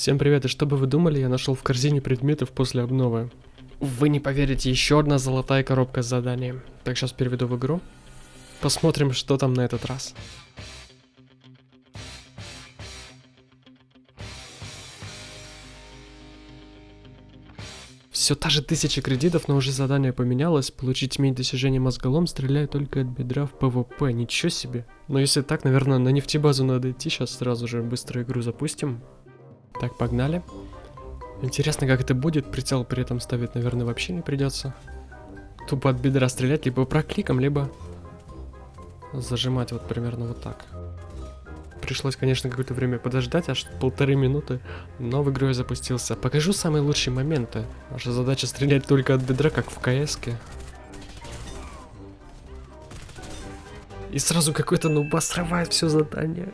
Всем привет, и что бы вы думали, я нашел в корзине предметов после обновы. Вы не поверите, еще одна золотая коробка с заданием. Так, сейчас переведу в игру. Посмотрим, что там на этот раз. Все та же тысяча кредитов, но уже задание поменялось. Получить медь достижение мозголом, стреляя только от бедра в ПВП. Ничего себе. Но если так, наверное, на нефтебазу надо идти. Сейчас сразу же быстро игру запустим. Так, погнали. Интересно, как это будет. Прицел при этом ставить, наверное, вообще не придется. Тупо от бедра стрелять, либо прокликом, либо зажимать вот примерно вот так. Пришлось, конечно, какое-то время подождать, аж полторы минуты, но в игру я запустился. Покажу самые лучшие моменты. Наша задача стрелять только от бедра, как в кс -ке. И сразу какой-то нуба срывает все задание.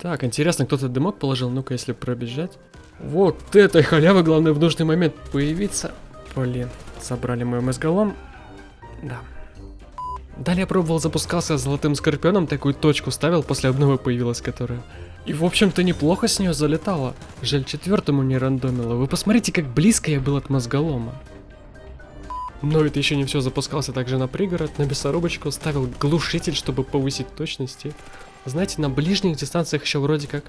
Так, интересно, кто-то дымок положил? Ну-ка, если пробежать. Вот этой халявы, главное, в нужный момент появиться. Блин, собрали мой мозголом. Да. Далее пробовал, запускался золотым скорпионом, такую точку ставил, после обновы появилась которая. И в общем-то неплохо с нее залетало. Жаль, четвертому не рандомило. Вы посмотрите, как близко я был от мозголома. Но это еще не все, запускался также на пригород, на мясорубочку, ставил глушитель, чтобы повысить точности. Знаете, на ближних дистанциях еще вроде как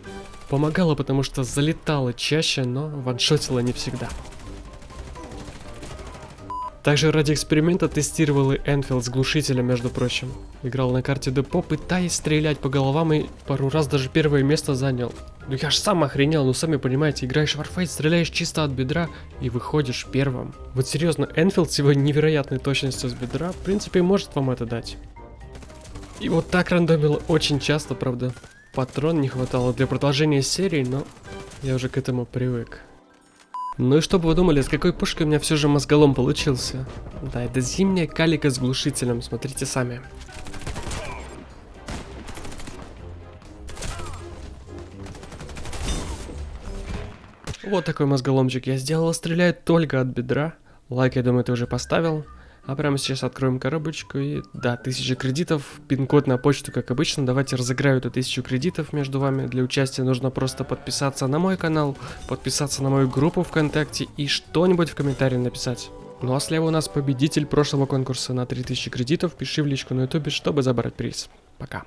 помогало, потому что залетало чаще, но ваншотило не всегда. Также ради эксперимента тестировал и Энфилд с глушителем, между прочим. Играл на карте депо, пытаясь стрелять по головам и пару раз даже первое место занял. Ну я ж сам охренел, ну сами понимаете, играешь в Warface, стреляешь чисто от бедра и выходишь первым. Вот серьезно, Энфилд с его невероятной точностью с бедра, в принципе, может вам это дать. И вот так рандомило очень часто, правда. Патрон не хватало для продолжения серии, но я уже к этому привык. Ну и что бы вы думали, с какой пушкой у меня все же мозголом получился? Да, это зимняя калика с глушителем, смотрите сами. Вот такой мозголомчик я сделал, стреляет только от бедра. Лайк, я думаю, ты уже поставил. А прямо сейчас откроем коробочку и... Да, 1000 кредитов, пин-код на почту, как обычно. Давайте разыграю эту 1000 кредитов между вами. Для участия нужно просто подписаться на мой канал, подписаться на мою группу ВКонтакте и что-нибудь в комментарии написать. Ну а слева у нас победитель прошлого конкурса на 3000 кредитов. Пиши в личку на ютубе, чтобы забрать приз. Пока.